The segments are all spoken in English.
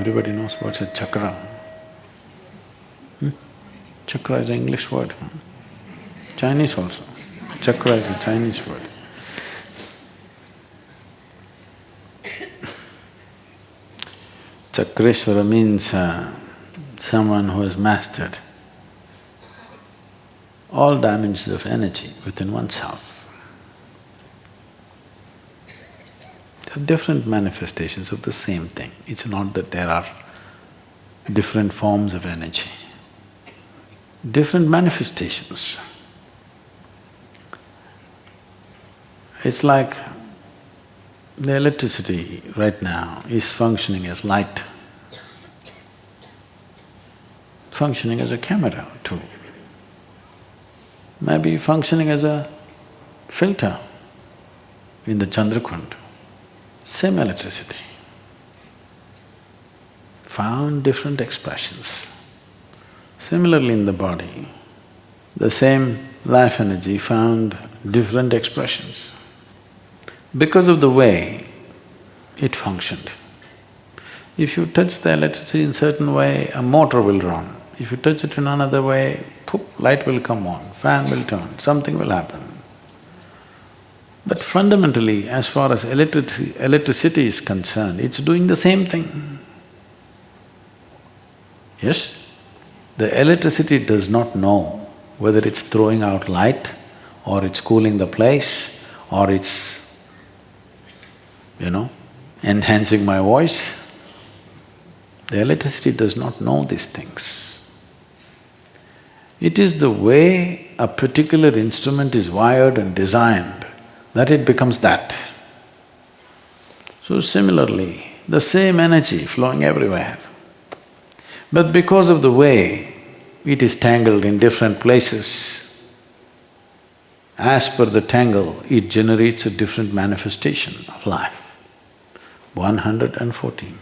Everybody knows what's a chakra. Hmm? Chakra is an English word? Chinese also. Chakra is a Chinese word. Chakreshwara means uh, someone who has mastered all dimensions of energy within oneself. Are different manifestations of the same thing. It's not that there are different forms of energy, different manifestations. It's like the electricity right now is functioning as light, functioning as a camera too, maybe functioning as a filter in the Chandrakund, same electricity, found different expressions. Similarly in the body, the same life energy found different expressions because of the way it functioned. If you touch the electricity in certain way, a motor will run. If you touch it in another way, poof, light will come on, fan will turn, something will happen. But fundamentally, as far as electricity, electricity is concerned, it's doing the same thing. Yes? The electricity does not know whether it's throwing out light or it's cooling the place or it's you know, enhancing my voice. The electricity does not know these things. It is the way a particular instrument is wired and designed that it becomes that. So similarly, the same energy flowing everywhere. But because of the way it is tangled in different places, as per the tangle, it generates a different manifestation of life. 114.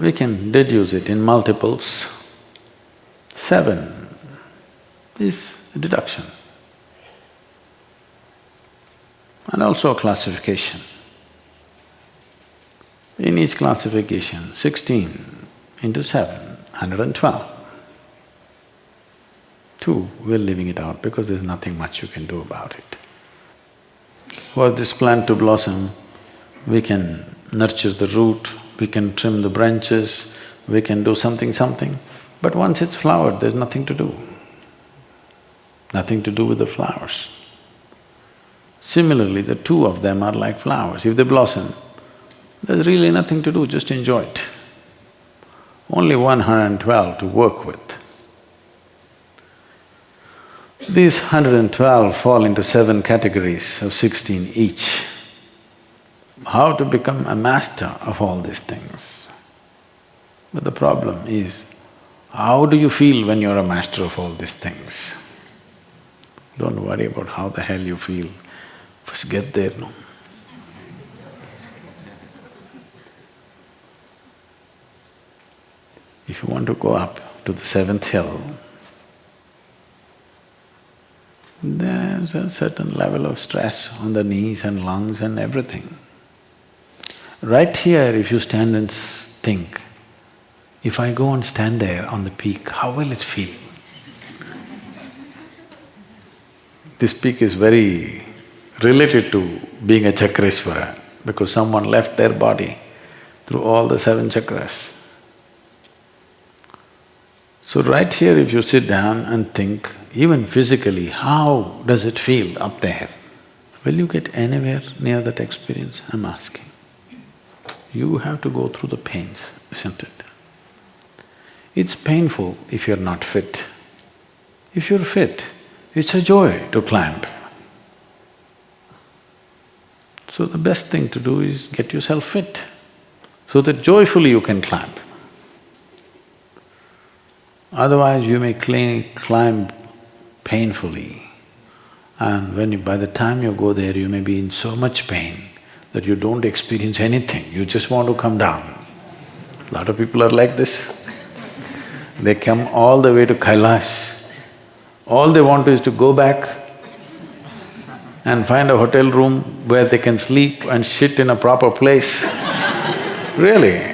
We can deduce it in multiples. Seven is deduction and also a classification. In each classification, sixteen into seven, hundred and twelve. Two, we're leaving it out because there's nothing much you can do about it. For this plant to blossom, we can nurture the root, we can trim the branches, we can do something, something, but once it's flowered, there's nothing to do. Nothing to do with the flowers. Similarly, the two of them are like flowers. If they blossom, there's really nothing to do, just enjoy it. Only one hundred and twelve to work with. These hundred and twelve fall into seven categories of sixteen each how to become a master of all these things. But the problem is, how do you feel when you're a master of all these things? Don't worry about how the hell you feel, first get there, no? If you want to go up to the seventh hill, there's a certain level of stress on the knees and lungs and everything. Right here, if you stand and think, if I go and stand there on the peak, how will it feel? This peak is very related to being a Chakreshwara because someone left their body through all the seven chakras. So right here if you sit down and think, even physically, how does it feel up there? Will you get anywhere near that experience, I'm asking? you have to go through the pains, isn't it? It's painful if you're not fit. If you're fit, it's a joy to climb. So the best thing to do is get yourself fit, so that joyfully you can climb. Otherwise you may climb painfully and when you… by the time you go there, you may be in so much pain that you don't experience anything, you just want to come down. Lot of people are like this. They come all the way to Kailash, all they want is to go back and find a hotel room where they can sleep and shit in a proper place. really.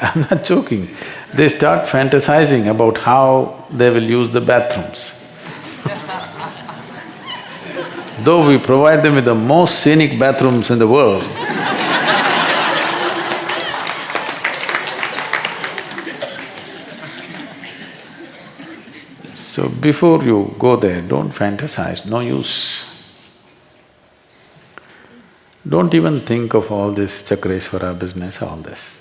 I'm not joking. They start fantasizing about how they will use the bathrooms. Though we provide them with the most scenic bathrooms in the world, So before you go there, don't fantasize, no use. Don't even think of all this Chakreshwara business, all this.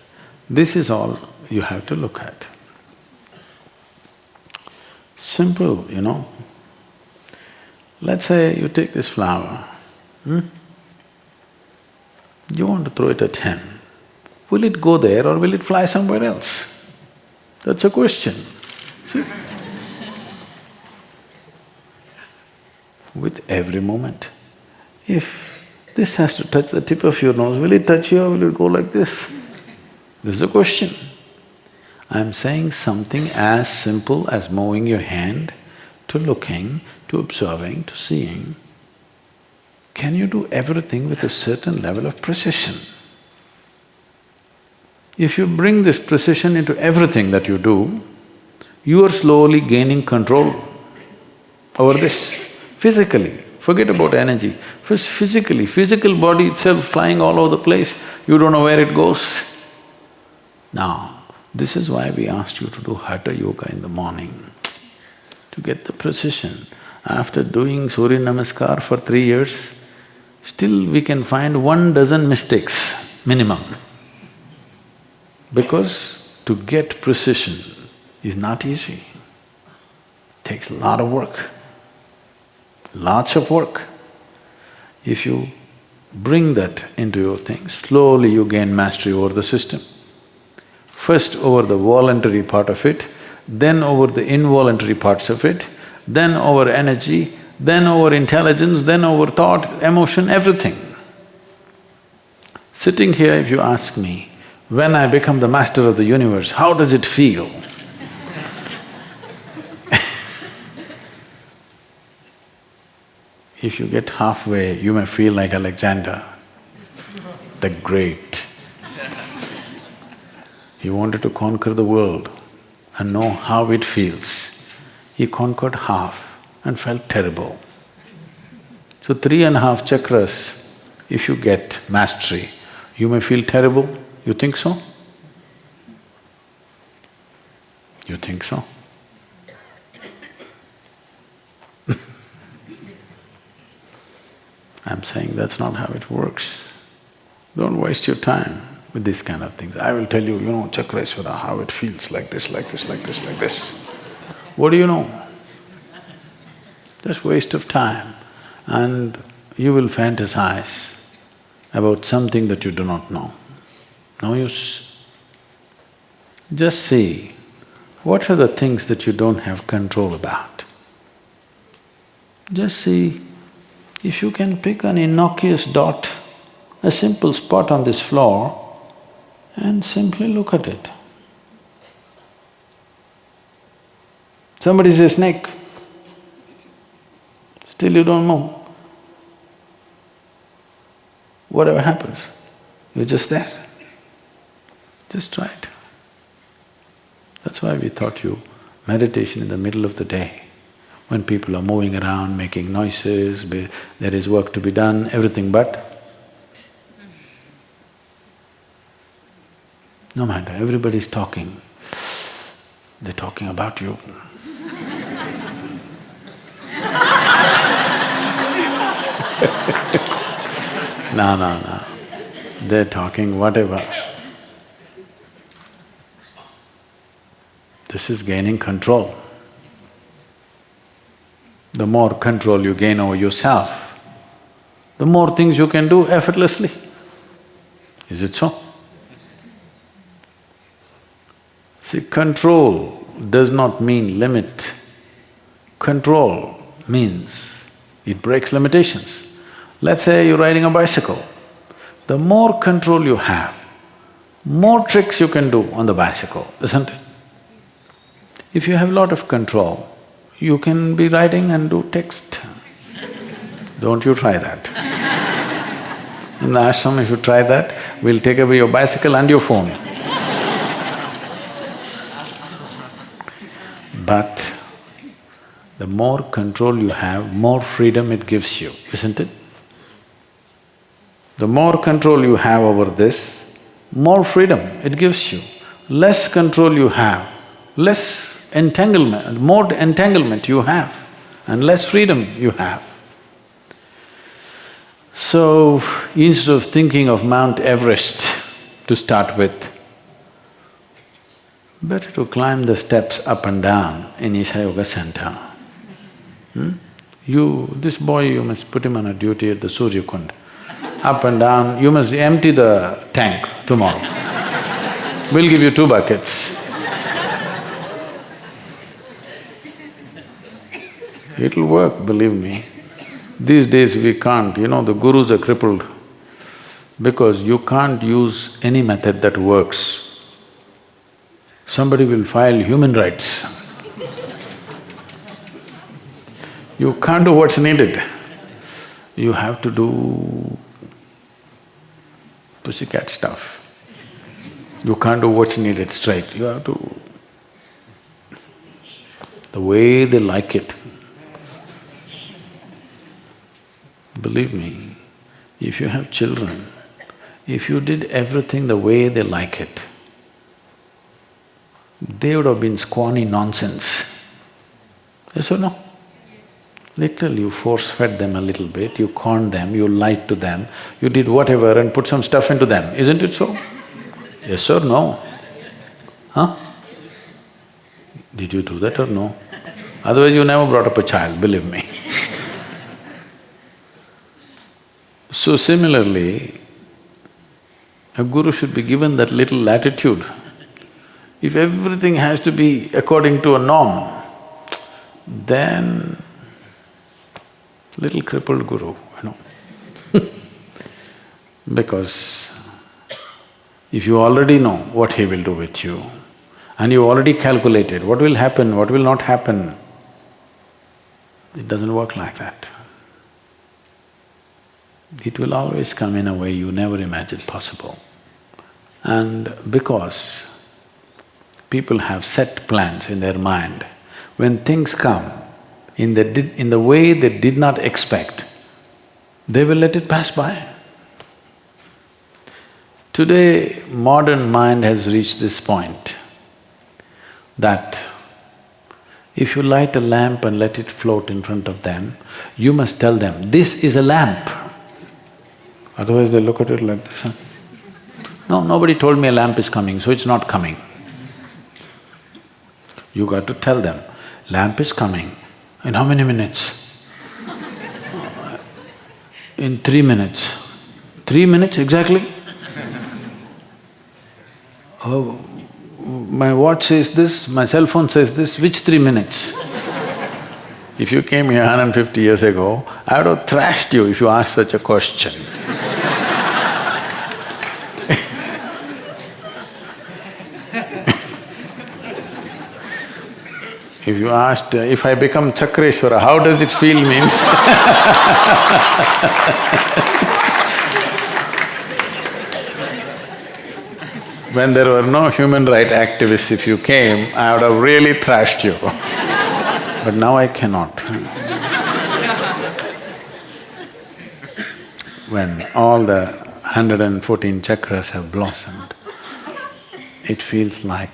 This is all you have to look at. Simple, you know. Let's say you take this flower, hmm? You want to throw it at him. Will it go there or will it fly somewhere else? That's a question. See? With every moment. If this has to touch the tip of your nose, will it touch you or will it go like this? This is the question. I'm saying something as simple as moving your hand to looking, to observing, to seeing. Can you do everything with a certain level of precision? If you bring this precision into everything that you do, you are slowly gaining control over this physically, forget about energy. Physically, physical body itself flying all over the place, you don't know where it goes. Now, this is why we asked you to do Hatha Yoga in the morning, to get the precision. After doing Surya Namaskar for three years, still we can find one dozen mistakes, minimum. Because to get precision is not easy, takes a lot of work lots of work. If you bring that into your thing, slowly you gain mastery over the system. First over the voluntary part of it, then over the involuntary parts of it, then over energy, then over intelligence, then over thought, emotion, everything. Sitting here, if you ask me, when I become the master of the universe, how does it feel? If you get halfway, you may feel like Alexander, the Great. He wanted to conquer the world and know how it feels. He conquered half and felt terrible. So three and a half chakras, if you get mastery, you may feel terrible. You think so? You think so? I'm saying that's not how it works. Don't waste your time with these kind of things. I will tell you, you know, Chakreshwara, how it feels like this, like this, like this, like this. What do you know? Just waste of time and you will fantasize about something that you do not know. No use. Just see, what are the things that you don't have control about? Just see if you can pick an innocuous dot, a simple spot on this floor and simply look at it. Somebody says snake, still you don't know. Whatever happens, you're just there. Just try it. That's why we taught you meditation in the middle of the day when people are moving around, making noises, there is work to be done, everything but no matter, everybody's talking, they're talking about you. no, no, no, they're talking whatever. This is gaining control the more control you gain over yourself, the more things you can do effortlessly. Is it so? See, control does not mean limit. Control means it breaks limitations. Let's say you're riding a bicycle. The more control you have, more tricks you can do on the bicycle, isn't it? If you have a lot of control, you can be writing and do text. Don't you try that. In the ashram, if you try that, we'll take away your bicycle and your phone. But the more control you have, more freedom it gives you, isn't it? The more control you have over this, more freedom it gives you. Less control you have, less entanglement, more entanglement you have and less freedom you have. So, instead of thinking of Mount Everest to start with, better to climb the steps up and down in Isha Yoga Center. Hmm? You… this boy, you must put him on a duty at the Surya Kund. Up and down, you must empty the tank tomorrow. we'll give you two buckets. It'll work, believe me. These days we can't, you know, the gurus are crippled because you can't use any method that works. Somebody will file human rights. you can't do what's needed. You have to do pussycat stuff. You can't do what's needed straight, you have to… the way they like it. Believe me, if you have children, if you did everything the way they like it, they would have been scrawny nonsense. Yes or no? Literally, you force-fed them a little bit, you conned them, you lied to them, you did whatever and put some stuff into them, isn't it so? Yes or no? Huh? Did you do that or no? Otherwise you never brought up a child, believe me So similarly, a guru should be given that little latitude. If everything has to be according to a norm, then little crippled guru, you know Because if you already know what he will do with you and you already calculated what will happen, what will not happen, it doesn't work like that. It will always come in a way you never imagined possible. And because people have set plans in their mind, when things come in the… in the way they did not expect, they will let it pass by. Today, modern mind has reached this point that if you light a lamp and let it float in front of them, you must tell them, this is a lamp. Otherwise they look at it like this, huh? No, nobody told me a lamp is coming, so it's not coming. You got to tell them, lamp is coming. In how many minutes? In three minutes. Three minutes exactly? Oh, my watch says this, my cell phone says this, which three minutes? if you came here 150 years ago, I would have thrashed you if you asked such a question. If you asked, uh, if I become Chakreshwara, how does it feel means When there were no human right activists, if you came, I would have really thrashed you but now I cannot. when all the hundred and fourteen chakras have blossomed, it feels like